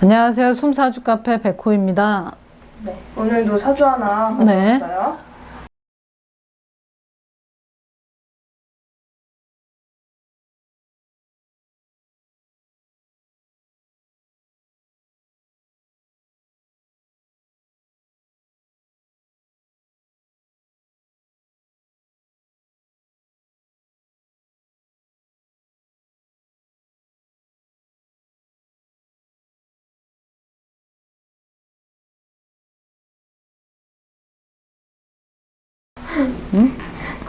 안녕하세요. 숨사주 카페 백호입니다. 네, 오늘도 사주 하나 네. 가져왔어 요.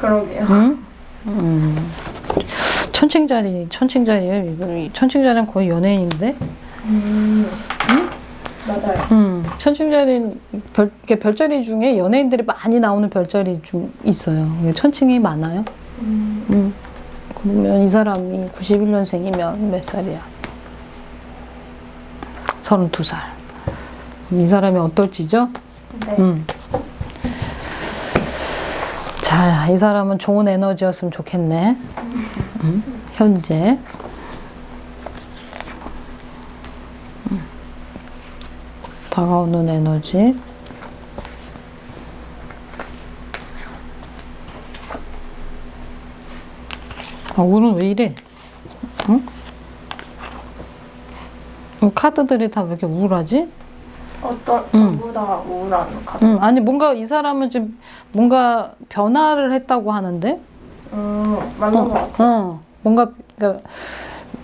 그러게요. 응? 음. 천칭자리, 이 천칭자리는 거의 연예인인데. 음, 맞아요. 음. 천칭자리는 별, 이렇게 별자리 중에 연예인들이 많이 나오는 별자리 중 있어요. 천칭이 많아요. 음, 음. 그러면 이 사람이 91년생이면 몇 살이야? 32살. 그럼 이 사람이 어떨지죠? 네. 음. 자, 이 사람은 좋은 에너지였으면 좋겠네. 음, 현재. 음. 다가오는 에너지. 아, 오늘 왜 이래? 응? 어, 카드들이 다 왜 이렇게 우울하지? 어떤 전부 다 우울한 카드. 응, 아니 뭔가 이 사람은 지금 뭔가 변화를 했다고 하는데, 음, 맞는 것 같아요. 어, 뭔가 그러니까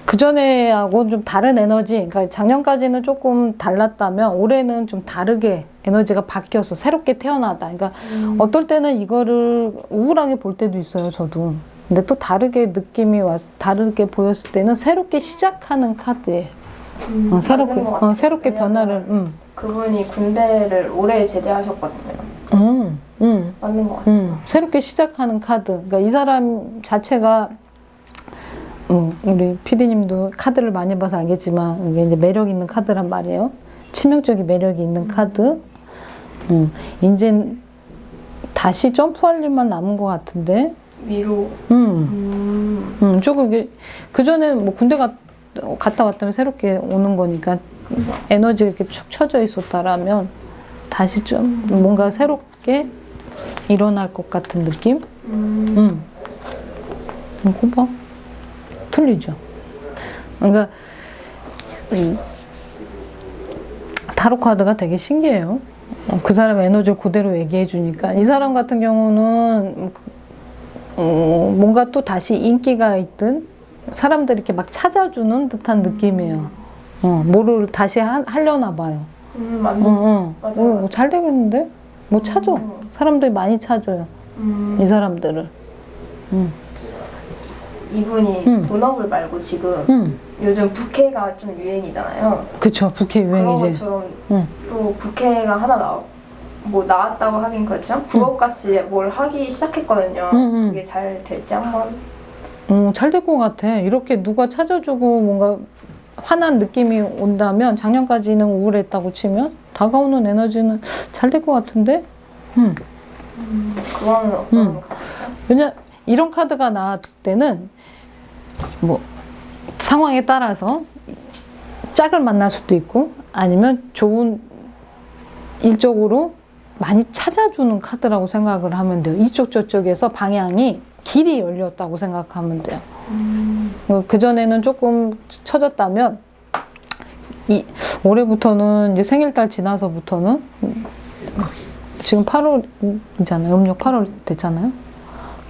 그 전에하고 좀 다른 에너지, 그러니까 작년까지는 조금 달랐다면 올해는 좀 다르게 에너지가 바뀌어서 새롭게 태어나다. 그러니까 음, 어떨 때는 이거를 우울하게 볼 때도 있어요, 저도. 근데 또 다르게 느낌이 와, 다르게 보였을 때는 새롭게 시작하는 카드예요. 음, 어, 새롭게. 어, 새롭게 변화를, 음, 그분이 군대를 올해 제대하셨거든요. 음, 음. 맞는 것 같아요. 음, 새롭게 시작하는 카드. 그러니까 이 사람 자체가 음, 우리 PD님도 카드를 많이 봐서 알겠지만 이게 이제 매력 있는 카드란 말이에요. 치명적인 매력이 있는 카드. 음, 이제 다시 점프할 일만 남은 것 같은데. 위로. 음, 음, 음, 조금 이게 그 전에 뭐 군대 갔, 갔다 왔다면 새롭게 오는 거니까 에너지가 이렇게 축 처져 있었다라면 다시 좀 뭔가 새롭게 일어날 것 같은 느낌? 음, 응. 이거 봐. 틀리죠? 그러니까, 이 타로 카드가 되게 신기해요. 어, 그 사람의 에너지를 그대로 얘기해 주니까. 이 사람 같은 경우는, 그, 어, 뭔가 또 다시 인기가 있든, 사람들이 이렇게 막 찾아주는 듯한 느낌이에요. 어, 뭐를 다시 하, 하려나 봐요. 음, 맞는 어, 어. 맞아요, 어, 맞아요. 잘 되겠는데? 뭐 찾아. 음. 사람들이 많이 찾아요. 음, 이 사람들을. 응. 이분이 음. 본업을 말고 지금 응. 요즘 부캐가 좀 유행이잖아요. 그쵸. 부캐 그런 유행이지. 것처럼 응. 또 부캐가 하나 나뭐 나왔다고 하긴 그렇지만 부업같이 뭘 하기 시작했거든요. 응, 응. 그게 잘 될지 한번 어, 잘 될 것 같아. 이렇게 누가 찾아주고 뭔가 환한 느낌이 온다면 작년까지는 우울했다고 치면 다가오는 에너지는 잘 될 것 같은데? 음. 그거는 어떤 음. 왜냐 이런 카드가 나왔을 때는 뭐 상황에 따라서 짝을 만날 수도 있고 아니면 좋은 일적으로 많이 찾아주는 카드라고 생각을 하면 돼요. 이쪽 저쪽에서 방향이 길이 열렸다고 생각하면 돼요. 그 전에는 조금 처졌다면 이 올해부터는 이제 생일달 지나서부터는 지금 8월이잖아요. 음력 8월 됐잖아요.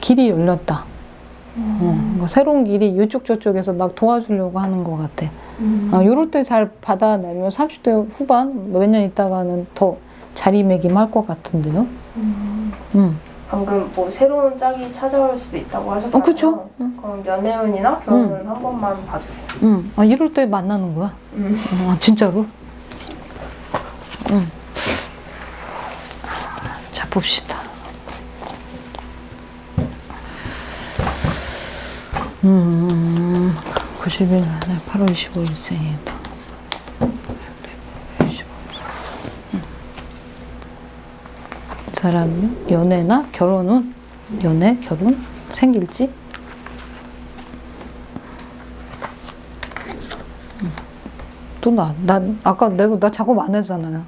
길이 열렸다. 어, 뭔가 새로운 길이 이쪽 저쪽에서 막 도와주려고 하는 것 같아. 어, 이럴 때 잘 받아내면 30대 후반 몇 년 있다가는 더 자리매김할 것 같은데요. 음. 방금 뭐 새로운 짝이 찾아올 수도 있다고 하셨잖아요. 어, 그쵸. 응. 그럼 연애운이나 결혼운 한 번만 봐주세요. 음. 아, 이럴 때 만나는 거야. 음. 아, 진짜로? 응. 자, 봅시다. 음, 90일 안에 8월 25일 생이다. 사람이 연애나 결혼은 연애, 결혼 생길지? 또 나, 나 아까 내가 나 작업 안 했잖아요.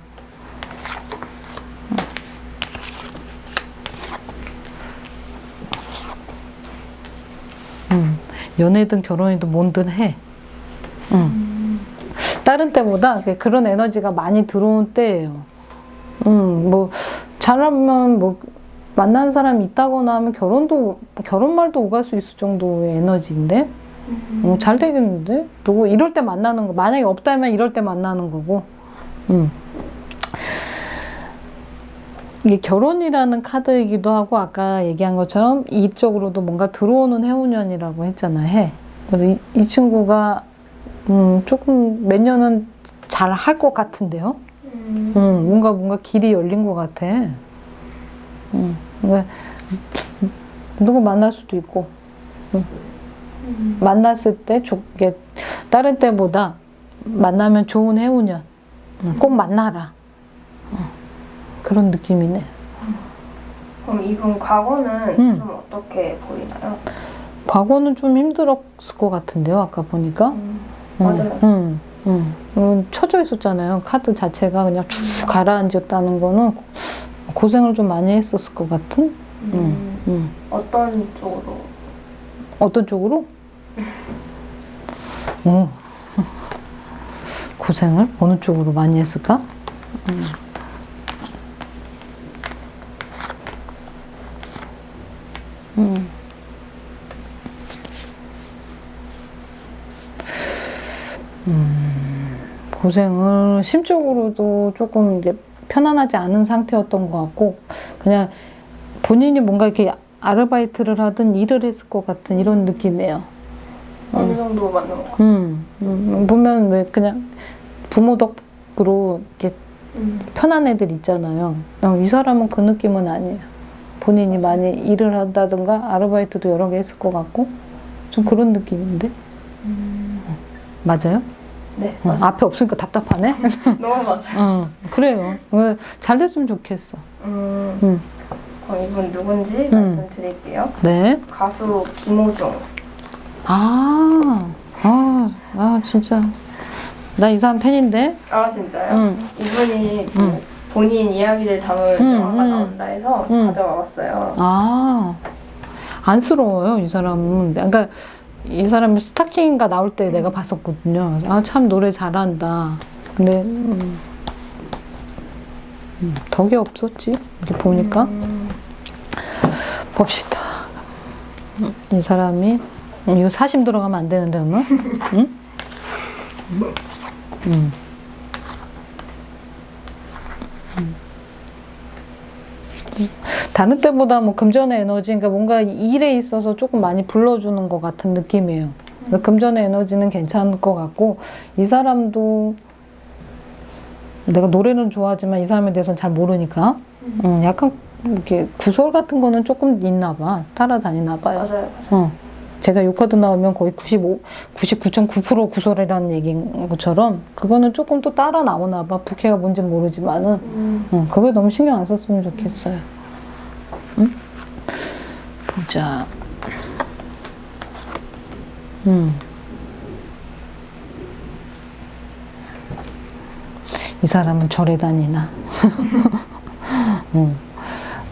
음, 연애든 결혼이든 뭔든 해. 음. 다른 때보다 그런 에너지가 많이 들어온 때예요. 음, 뭐 잘하면 뭐 만난 사람이 있다거나 하면 결혼도 결혼 말도 오갈 수 있을 정도의 에너지인데? 어, 잘 되겠는데? 누구 이럴 때 만나는 거 만약에 없다면 이럴 때 만나는 거고. 음. 이게 결혼이라는 카드이기도 하고 아까 얘기한 것처럼 이쪽으로도 뭔가 들어오는 해운년이라고 했잖아 해. 그래서 이, 이 친구가 음, 조금 몇 년은 잘 할 것 같은데요 음. 음, 뭔가 뭔가 길이 열린 것 같아 음, 그러니까 누구 만날 수도 있고 음. 만났을 때 좋게 다른 때보다 만나면 좋은 해운년 음, 꼭 만나라 어, 그런 느낌이네 그럼 이분 과거는 음. 좀 어떻게 보이나요? 과거는 좀 힘들었을 것 같은데요 아까 보니까 음. 음, 맞아요. 음, 음. 음, 쳐져 있었잖아요 카드 자체가 그냥 쭉 가라앉았다는 거는 고생을 좀 많이 했었을 것 같은 음. 음. 어떤 쪽으로? 어떤 쪽으로? 오. 고생을 어느 쪽으로 많이 했을까? 음. 음. 고생을 심적으로도 조금 이제 편안하지 않은 상태였던 것 같고 그냥 본인이 뭔가 이렇게 아르바이트를 하든 일을 했을 것 같은 이런 느낌이에요. 어느 정도 맞는 것 같아요? 음, 음, 보면 왜 그냥 부모 덕으로 이렇게 음. 편한 애들 있잖아요. 어, 이 사람은 그 느낌은 아니에요. 본인이 많이 일을 한다든가 아르바이트도 여러 개 했을 것 같고 좀 그런 느낌인데 맞아요? 네, 어. 앞에 없으니까 답답하네. 너무 맞아요. 어, 그래요. 어, 잘 됐으면 좋겠어. 음. 음. 그럼 이분 누군지 음. 말씀드릴게요. 네. 가수 김호중. 아, 아, 아 진짜 나 이 사람 팬인데. 아 진짜요? 응. 이분이 뭐 음. 본인 이야기를 담은 음, 영화가 음. 나온다 해서 음. 가져와봤어요. 아, 안쓰러워요, 이 사람은. 그러니까 이 사람이 스타킹인가 나올 때 내가 봤었거든요. 아, 참 노래 잘한다. 근데, 음, 음, 덕이 없었지. 이렇게 보니까. 음. 봅시다. 음, 이 사람이, 음, 이거 사심 들어가면 안 되는데, 그러면? 응? 음. 다른 때보다 뭐 금전의 에너지, 그러니까 뭔가 일에 있어서 조금 많이 불러주는 것 같은 느낌이에요. 그러니까 금전의 에너지는 괜찮을 것 같고, 이 사람도 내가 노래는 좋아하지만 이 사람에 대해서는 잘 모르니까, 음, 약간 이렇게 구설 같은 거는 조금 있나 봐. 따라다니나 봐요. 맞아요, 맞아요. 어. 제가 요 카드 나오면 거의 95, 99.9% 구설이라는 얘기인 것처럼 그거는 조금 또 따라 나오나 봐. 부캐가 뭔지는 모르지만은 음. 어, 그거에 너무 신경 안 썼으면 좋겠어요. 응? 보자. 음. 이 사람은 절에 다니나. 음.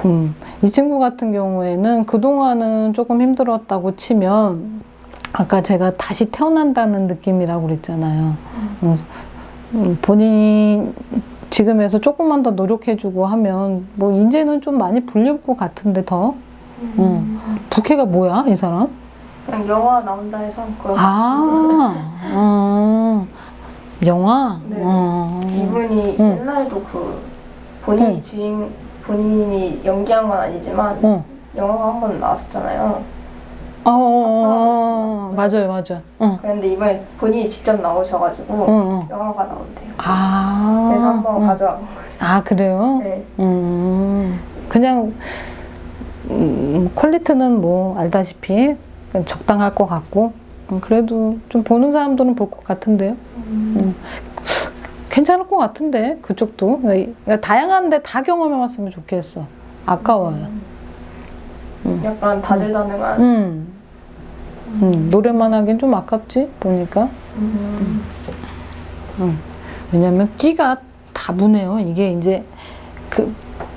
음. 이 친구 같은 경우에는 그동안은 조금 힘들었다고 치면 아까 제가 다시 태어난다는 느낌이라고 그랬잖아요. 음, 음, 본인이 지금에서 조금만 더 노력해주고 하면 뭐 이제는 좀 많이 불릴 것 같은데 더 음. 부캐가 뭐야 이 사람? 그냥 영화 나온다 해서 아, 어, 영화? 네. 어. 이분이 응. 옛날에도 그 본인이 응. 주인 본인이 연기한 건 아니지만 어. 영화가 한 번 나왔었잖아요. 어, 어, 어, 어, 맞아요, 맞아요. 어, 그런데 이번에 본인이 직접 나오셔가지고 어, 어. 영화가 나온대요. 아. 그래서 한번 음. 가져와 본 거예요. 아, 그래요? 네. 음, 그냥, 음, 퀄리티는 뭐, 알다시피 적당할 것 같고, 음, 그래도 좀 보는 사람들은 볼 것 같은데요? 음. 괜찮을 것 같은데, 그쪽도. 그러니까 다양한데 다 경험해봤으면 좋겠어. 아까워요. 약간 다재다능한. 음. 음, 노래만 하긴 좀 아깝지, 보니까. 음. 응. 왜냐면 끼가 다분해요. 이게 이제 그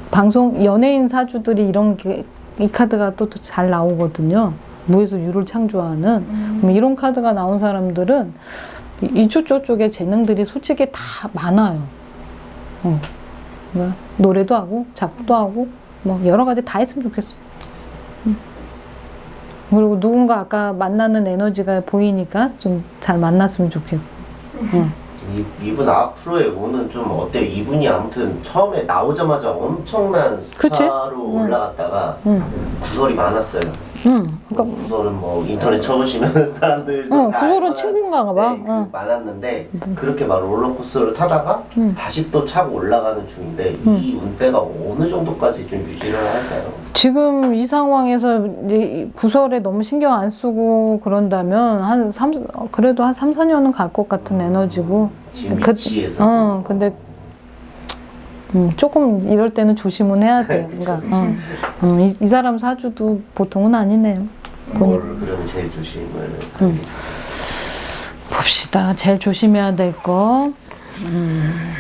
방송 연예인 사주들이 이런 게, 이 카드가 또 잘 나오거든요. 무에서 유를 창조하는 그럼 이런 카드가 나온 사람들은 이- 이쪽 저쪽에 재능들이 솔직히 다 많아요. 어. 그러니까 노래도 하고 작곡도 하고 뭐 여러 가지 다 했으면 좋겠어. 음. 그리고 누군가 아까 만나는 에너지가 보이니까 좀 잘 만났으면 좋겠어. 응. 이, 이분 앞으로의 운은 좀 어때요? 이분이 아무튼 처음에 나오자마자 엄청난 그치? 스타로 응. 올라갔다가 응. 구설이 많았어요. 응. 그러니까 구설은 뭐 인터넷 쳐보시면 사람들도 응, 알만한- 친구인가 봐. 네, 그 응. 많았는데 그렇게 막 롤러코스터를 타다가 응. 다시 또 차고 올라가는 중인데 이 운대가 어느 정도까지 좀 유지를 할까요? 지금 이 상황에서 이제 이 구설에 너무 신경 안 쓰고 그런다면 한 3, 그래도 한 3, 4년은 갈 것 같은 에너지고. 지금 그- 위치에서 어, 근데 음, 조금 이럴 때는 조심은 해야 돼요. 그러니까 음, 음, 이, 이 사람 사주도 보통은 아니네요. 뭘 그럼 제일 조심을 응. 봅시다. 제일 조심해야 될 거. 음,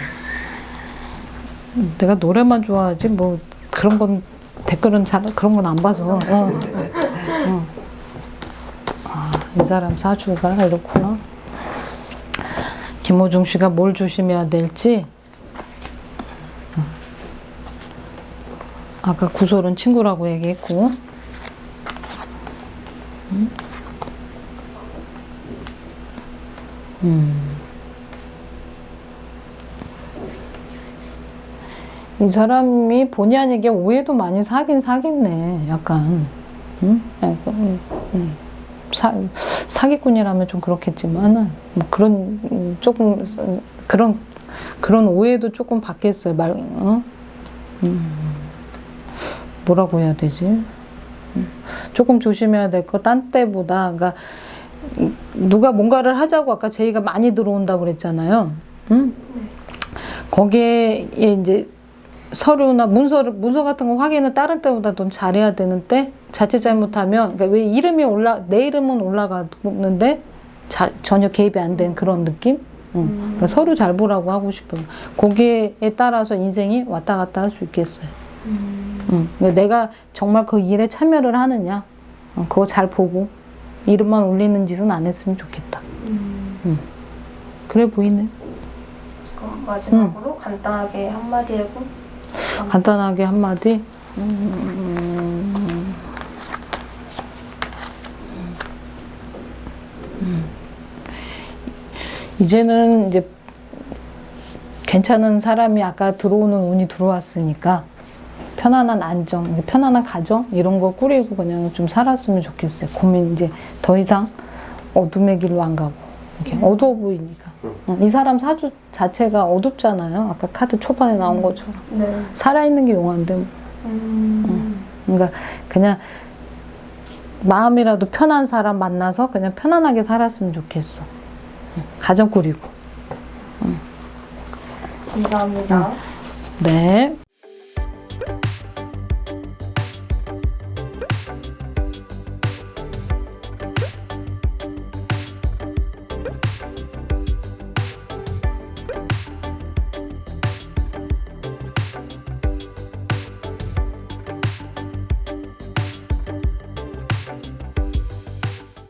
내가 노래만 좋아하지 뭐 그런 건 댓글은 잘 그런 건 안 봐서. 어. 어. 아, 이 사람 사주가 이렇구나. 김호중 씨가 뭘 조심해야 될지. 아까 구설은 친구라고 얘기했고. 이 사람이 본의 아니게 오해도 많이 사긴 사겠네. 약간. 응? 약간, 음, 음. 사, 사기꾼이라면 좀 그렇겠지만은, 뭐 그런, 음, 조금, 음, 그런, 그런 오해도 조금 받겠어요. 말, 어? 음. 뭐라고 해야 되지? 음. 조금 조심해야 될 거, 딴 때보다, 그러니까, 음, 누가 뭔가를 하자고 아까 제의가 많이 들어온다고 그랬잖아요. 응? 거기에 이제 서류나 문서 문서 같은 거 확인을 다른 때보다 좀 잘해야 되는데 자칫 잘못하면 그러니까 왜 이름이 올라 내 이름은 올라가는데 자, 전혀 개입이 안 된 그런 느낌? 응. 그러니까 서류 잘 보라고 하고 싶어요. 거기에 따라서 인생이 왔다 갔다 할 수 있겠어요. 응. 그러니까 내가 정말 그 일에 참여를 하느냐, 어, 그거 잘 보고 이름만 올리는 짓은 안 했으면 좋겠다. 응. 그래 보이네. 그럼 마지막으로 간단하게 한마디 하고 간단하게 한마디. 음, 음. 이제는 이제 괜찮은 사람이 아까 들어오는 운이 들어왔으니까 편안한 안정, 편안한 가정 이런 거 꾸리고 그냥 좀 살았으면 좋겠어요. 고민 이제 더 이상 어둠의 길로 안 가고 이렇게 어두워 보이니까. 어, 이 사람 사주 자체가 어둡잖아요. 아까 카드 초반에 나온 것처럼. 네. 살아있는 게 용한데 뭐. 음. 그러니까 그냥 마음이라도 편한 사람 만나서 그냥 편안하게 살았으면 좋겠어. 응, 가정 꾸리고. 감사합니다. 네.